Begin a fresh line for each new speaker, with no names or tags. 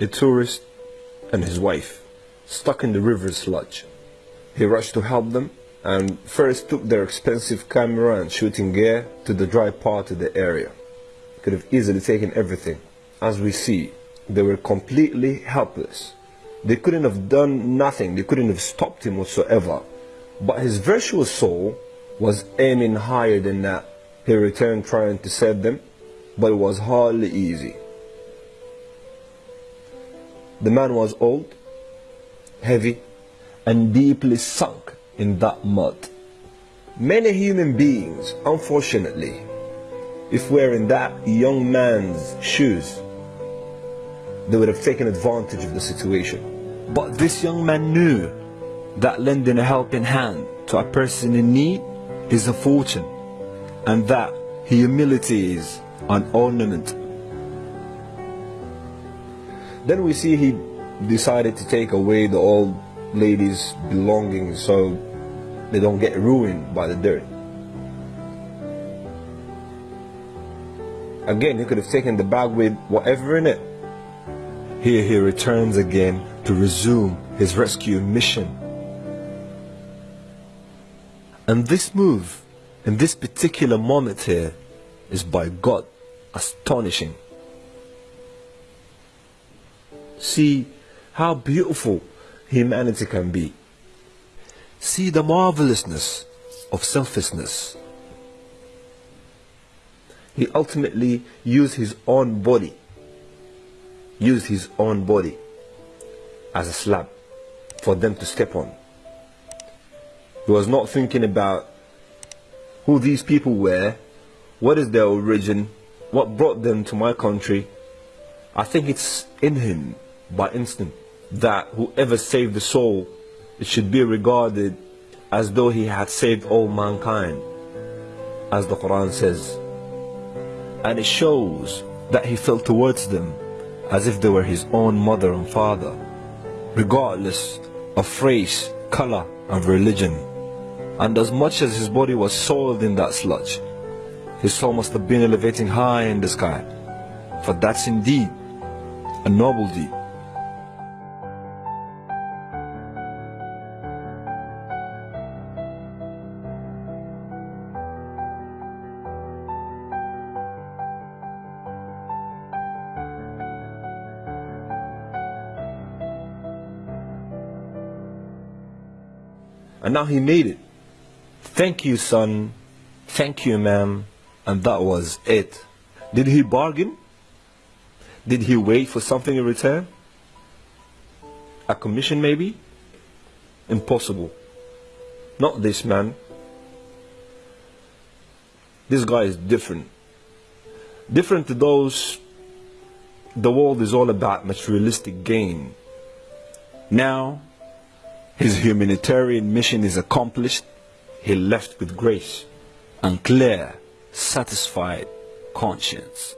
a tourist and his wife, stuck in the river sludge. He rushed to help them and first took their expensive camera and shooting gear to the dry part of the area. Could have easily taken everything. As we see, they were completely helpless. They couldn't have done nothing, they couldn't have stopped him whatsoever. But his virtuous soul was aiming higher than that. He returned trying to save them, but it was hardly easy. The man was old, heavy, and deeply sunk in that mud. Many human beings, unfortunately, if we're in that young man's shoes, they would have taken advantage of the situation. But this young man knew that lending a helping hand to a person in need is a fortune and that humility is an ornament. Then we see he decided to take away the old lady's belongings so they don't get ruined by the dirt. Again, he could have taken the bag with whatever in it. Here he returns again to resume his rescue mission. And this move, in this particular moment here, is by God astonishing. See how beautiful humanity can be. See the marvelousness of selflessness. He ultimately used his own body, used his own body as a slab for them to step on. He was not thinking about who these people were, what is their origin, what brought them to my country. I think it's in him by instinct that whoever saved the soul, it should be regarded as though he had saved all mankind, as the Quran says. And it shows that he felt towards them as if they were his own mother and father, regardless of race, color, and religion. And as much as his body was soiled in that sludge, his soul must have been elevating high in the sky. For that's indeed a noble deed. And now he made it. Thank you, son. Thank you, ma'am. And that was it. Did he bargain? Did he wait for something in return? A commission, maybe? Impossible. Not this man. This guy is different. Different to those the world is all about materialistic gain. Now, his humanitarian mission is accomplished. He left with grace and clear, satisfied conscience.